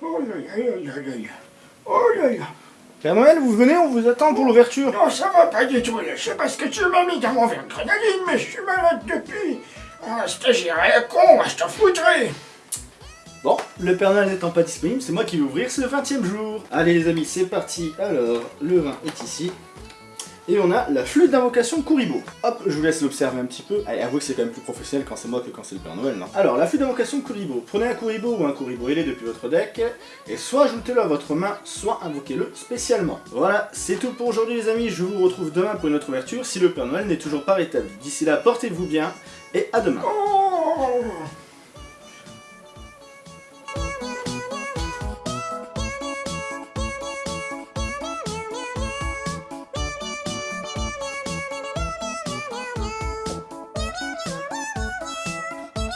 Oh là là là là là. Oh là là. Père Noël, vous venez, on vous attend pour l'ouverture. Non, ça va pas du tout, là. C'est parce que tu m'as mis dans mon verre de grenadine, mais je suis malade depuis. Ah, stagiaire à la con, je t'en foutrais. Bon, le Père Noël n'étant pas disponible, c'est moi qui vais ouvrir, c'est le 20 e jour. Allez les amis, c'est parti. Alors, le vin est ici. Et on a la flûte d'invocation Kuribo. Hop, je vous laisse l'observer un petit peu. Allez, avouez que c'est quand même plus professionnel quand c'est moi que quand c'est le Père Noël, non Alors, la flûte d'invocation Kuribo. Prenez un Kuribo ou un Kuribo ailé depuis votre deck, et soit ajoutez-le à votre main, soit invoquez-le spécialement. Voilà, c'est tout pour aujourd'hui les amis, je vous retrouve demain pour une autre ouverture, si le Père Noël n'est toujours pas rétabli. D'ici là, portez-vous bien, et à demain. Oh